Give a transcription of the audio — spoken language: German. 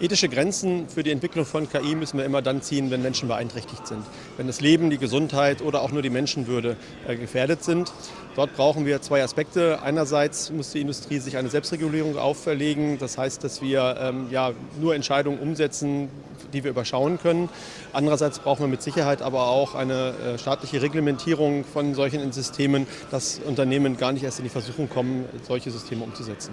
Ethische Grenzen für die Entwicklung von KI müssen wir immer dann ziehen, wenn Menschen beeinträchtigt sind. Wenn das Leben, die Gesundheit oder auch nur die Menschenwürde äh, gefährdet sind. Dort brauchen wir zwei Aspekte. Einerseits muss die Industrie sich eine Selbstregulierung auferlegen. Das heißt, dass wir ähm, ja, nur Entscheidungen umsetzen, die wir überschauen können. Andererseits brauchen wir mit Sicherheit aber auch eine äh, staatliche Reglementierung von solchen Systemen, dass Unternehmen gar nicht erst in die Versuchung kommen, solche Systeme umzusetzen.